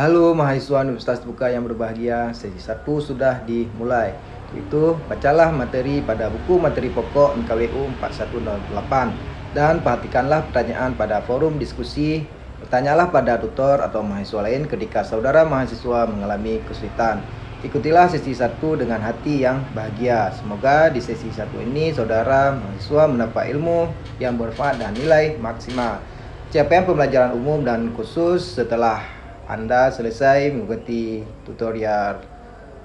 Halo mahasiswa Universitas Buka yang berbahagia, sesi 1 sudah dimulai. Itu bacalah materi pada buku materi pokok MKWU 4108 dan perhatikanlah pertanyaan pada forum diskusi. Bertanyalah pada tutor atau mahasiswa lain ketika saudara mahasiswa mengalami kesulitan. Ikutilah sesi 1 dengan hati yang bahagia. Semoga di sesi 1 ini saudara mahasiswa mendapat ilmu yang bermanfaat dan nilai maksimal. Capaian pembelajaran umum dan khusus setelah Anda selesai mengikuti tutorial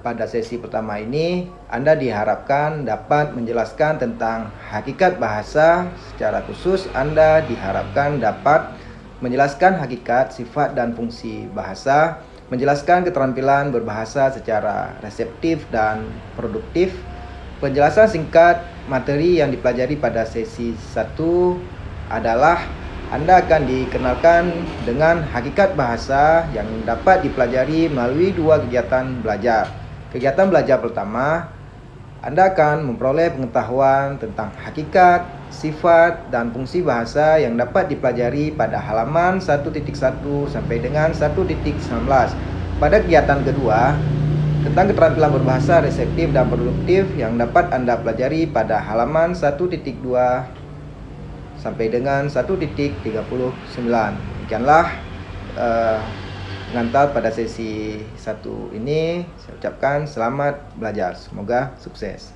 pada sesi pertama ini, Anda diharapkan dapat menjelaskan tentang hakikat bahasa. Secara khusus, Anda diharapkan dapat menjelaskan hakikat, sifat, dan fungsi bahasa menjelaskan keterampilan berbahasa secara reseptif dan produktif. Penjelasan singkat materi yang dipelajari pada sesi 1 adalah anda akan dikenalkan dengan hakikat bahasa yang dapat dipelajari melalui dua kegiatan belajar. Kegiatan belajar pertama, Anda akan memperoleh pengetahuan tentang hakikat, sifat, dan fungsi bahasa yang dapat dipelajari pada halaman 1.1 sampai dengan 1.19. Pada kegiatan kedua, tentang keterampilan berbahasa reseptif dan produktif yang dapat Anda pelajari pada halaman 1.2 sampai dengan 1.39. Demikianlah uh, pengantar pada sesi 1 ini. Saya ucapkan selamat belajar. Semoga sukses.